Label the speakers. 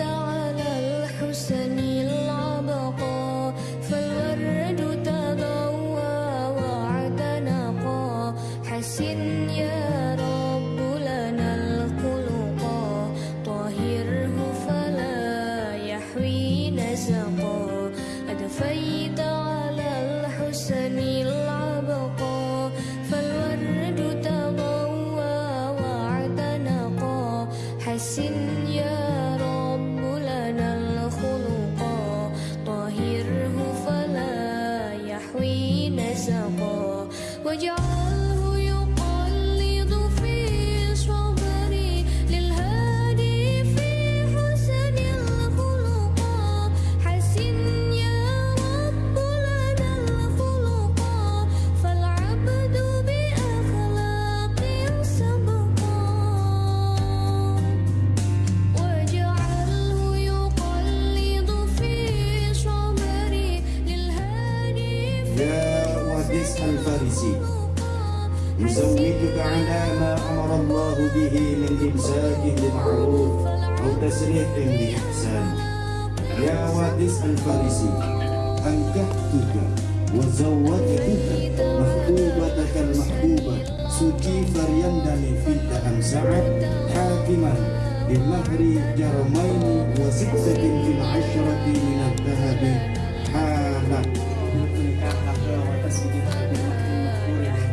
Speaker 1: على الحسن. يا
Speaker 2: وادس الفارسي يزوجك على ما أمر الله به من إمساك بمعروف أو تسريح بإحسان. يا وادس الفارسي أنكحتك وزوجتك محبوبتك المحبوبة. سوكي فريندني فيك أم سعد حاكما بمهر جرمين وستة في العشرة من الذهب.
Speaker 1: は私に入れてで